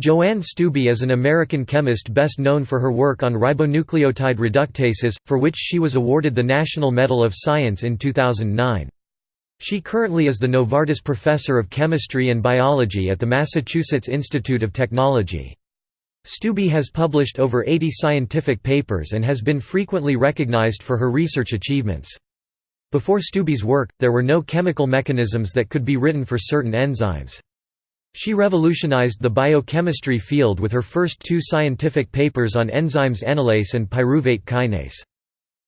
Joanne Stubbe is an American chemist best known for her work on ribonucleotide reductases, for which she was awarded the National Medal of Science in 2009. She currently is the Novartis Professor of Chemistry and Biology at the Massachusetts Institute of Technology. Stubbe has published over 80 scientific papers and has been frequently recognized for her research achievements. Before Stubbe's work, there were no chemical mechanisms that could be written for certain enzymes. She revolutionized the biochemistry field with her first two scientific papers on enzymes enolase and pyruvate kinase.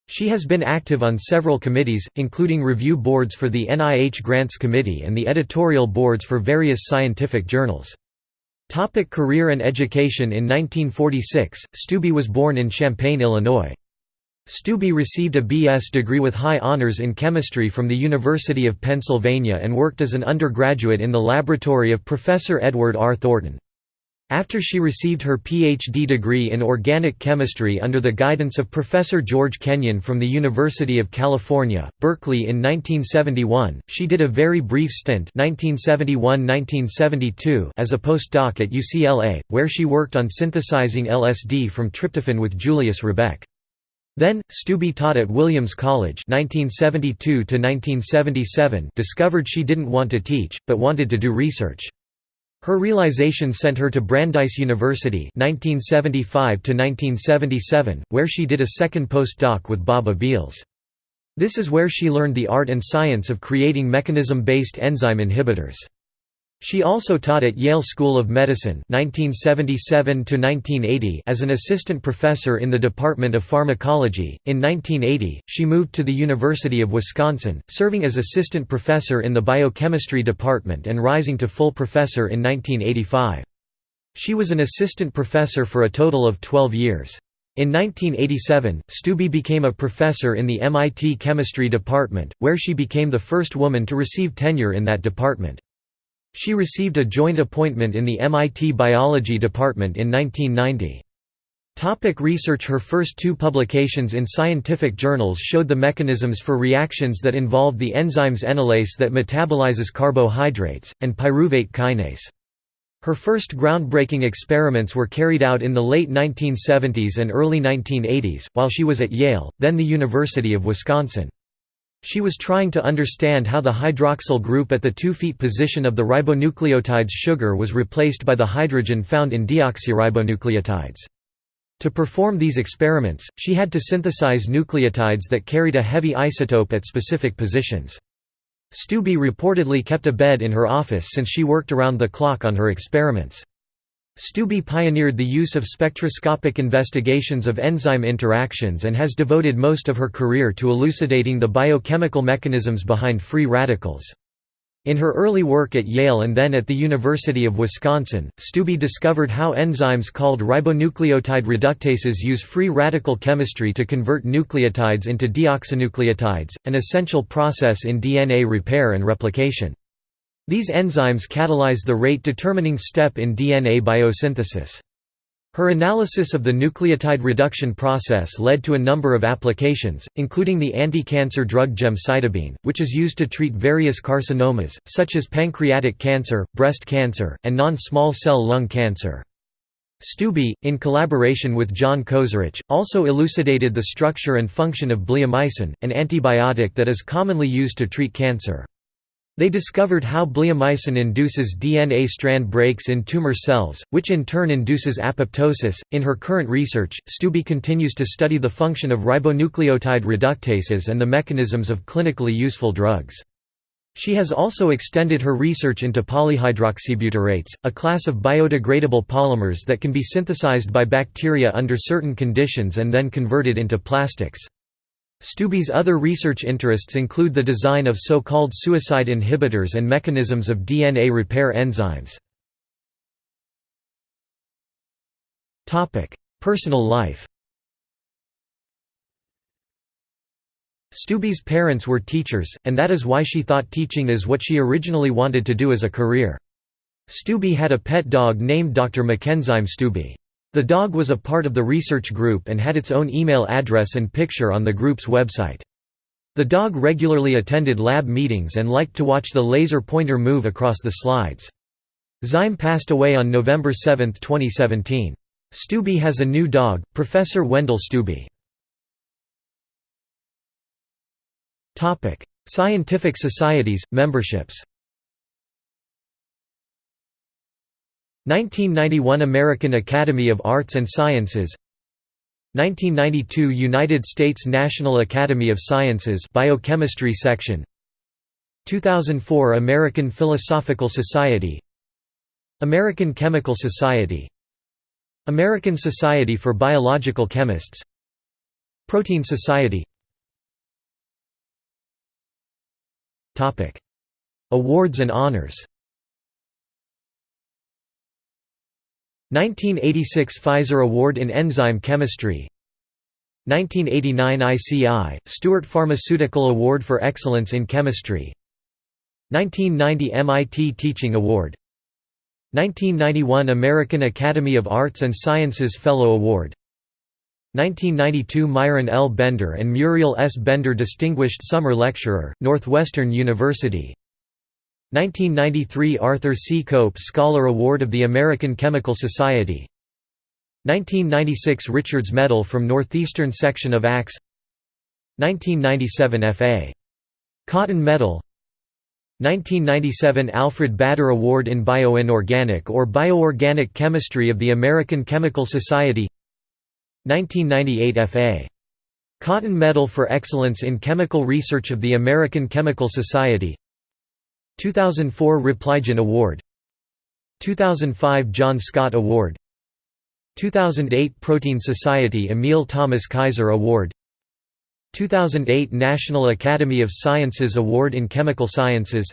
She has been active on several committees, including review boards for the NIH Grants Committee and the editorial boards for various scientific journals. Topic career and education In 1946, Stubbe was born in Champaign, Illinois. Stubbe received a B.S. degree with high honors in chemistry from the University of Pennsylvania and worked as an undergraduate in the laboratory of Professor Edward R. Thornton. After she received her Ph.D. degree in organic chemistry under the guidance of Professor George Kenyon from the University of California, Berkeley in 1971, she did a very brief stint 1971–1972 as a postdoc at UCLA, where she worked on synthesizing LSD from tryptophan with Julius Rebek. Then, Stubbe taught at Williams College 1972 discovered she didn't want to teach, but wanted to do research. Her realization sent her to Brandeis University 1975 where she did a second postdoc with Bob Abeles. This is where she learned the art and science of creating mechanism-based enzyme inhibitors. She also taught at Yale School of Medicine 1977 as an assistant professor in the Department of Pharmacology. In 1980, she moved to the University of Wisconsin, serving as assistant professor in the biochemistry department and rising to full professor in 1985. She was an assistant professor for a total of 12 years. In 1987, Stubbe became a professor in the MIT Chemistry Department, where she became the first woman to receive tenure in that department. She received a joint appointment in the MIT Biology Department in 1990. Topic research Her first two publications in scientific journals showed the mechanisms for reactions that involved the enzymes enolase that metabolizes carbohydrates, and pyruvate kinase. Her first groundbreaking experiments were carried out in the late 1970s and early 1980s, while she was at Yale, then the University of Wisconsin. She was trying to understand how the hydroxyl group at the 2' feet position of the ribonucleotides sugar was replaced by the hydrogen found in deoxyribonucleotides. To perform these experiments, she had to synthesize nucleotides that carried a heavy isotope at specific positions. Stubbe reportedly kept a bed in her office since she worked around the clock on her experiments. Stubbe pioneered the use of spectroscopic investigations of enzyme interactions and has devoted most of her career to elucidating the biochemical mechanisms behind free radicals. In her early work at Yale and then at the University of Wisconsin, Stubbe discovered how enzymes called ribonucleotide reductases use free radical chemistry to convert nucleotides into deoxynucleotides, an essential process in DNA repair and replication. These enzymes catalyze the rate-determining step in DNA biosynthesis. Her analysis of the nucleotide reduction process led to a number of applications, including the anti-cancer drug gemcitabine, which is used to treat various carcinomas, such as pancreatic cancer, breast cancer, and non-small cell lung cancer. Stubbe, in collaboration with John Kozarich, also elucidated the structure and function of bleomycin, an antibiotic that is commonly used to treat cancer. They discovered how bleomycin induces DNA strand breaks in tumor cells, which in turn induces apoptosis. In her current research, Stubbe continues to study the function of ribonucleotide reductases and the mechanisms of clinically useful drugs. She has also extended her research into polyhydroxybutyrates, a class of biodegradable polymers that can be synthesized by bacteria under certain conditions and then converted into plastics. Stubbe's other research interests include the design of so-called suicide inhibitors and mechanisms of DNA repair enzymes. Personal life Stubbe's parents were teachers, and that is why she thought teaching is what she originally wanted to do as a career. Stubbe had a pet dog named Dr. Mackenzyme Stubbe. The dog was a part of the research group and had its own email address and picture on the group's website. The dog regularly attended lab meetings and liked to watch the laser pointer move across the slides. Zyme passed away on November 7, 2017. Stubbe has a new dog, Professor Wendell Stubbe. Scientific societies, memberships 1991 American Academy of Arts and Sciences 1992 United States National Academy of Sciences Biochemistry Section 2004 American Philosophical Society American Chemical Society American Society for Biological Chemists Protein Society Awards and honors 1986 Pfizer Award in Enzyme Chemistry. 1989 ICI, Stuart Pharmaceutical Award for Excellence in Chemistry. 1990 MIT Teaching Award. 1991 American Academy of Arts and Sciences Fellow Award. 1992 Myron L. Bender and Muriel S. Bender Distinguished Summer Lecturer, Northwestern University 1993 Arthur C. Cope Scholar Award of the American Chemical Society 1996 Richards Medal from Northeastern Section of ACS 1997 F.A. Cotton Medal 1997 Alfred Bader Award in Bioinorganic or Bioorganic Chemistry of the American Chemical Society 1998 F.A. Cotton Medal for Excellence in Chemical Research of the American Chemical Society 2004 Repligen Award 2005 John Scott Award 2008 Protein Society Emil Thomas Kaiser Award 2008 National Academy of Sciences Award in Chemical Sciences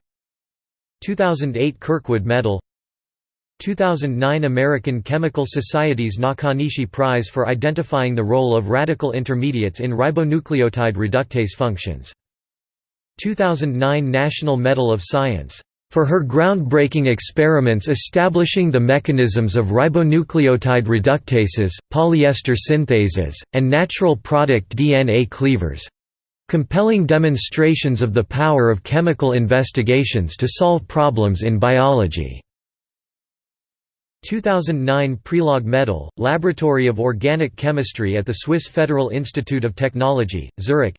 2008 Kirkwood Medal 2009 American Chemical Society's Nakanishi Prize for identifying the role of radical intermediates in ribonucleotide reductase functions 2009 National Medal of Science for her groundbreaking experiments establishing the mechanisms of ribonucleotide reductases, polyester synthases, and natural product DNA cleavers. Compelling demonstrations of the power of chemical investigations to solve problems in biology. 2009 Prelog Medal, Laboratory of Organic Chemistry at the Swiss Federal Institute of Technology, Zurich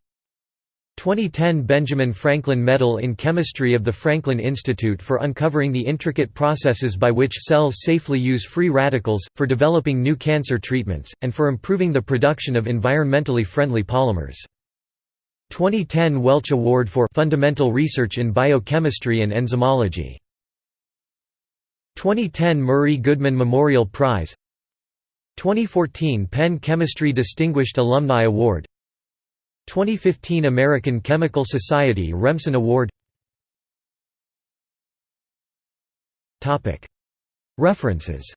2010 Benjamin Franklin Medal in Chemistry of the Franklin Institute for uncovering the intricate processes by which cells safely use free radicals, for developing new cancer treatments, and for improving the production of environmentally friendly polymers. 2010 Welch Award for Fundamental Research in Biochemistry and Enzymology. 2010 Murray Goodman Memorial Prize 2014 Penn Chemistry Distinguished Alumni Award 2015 American Chemical Society Remsen Award. References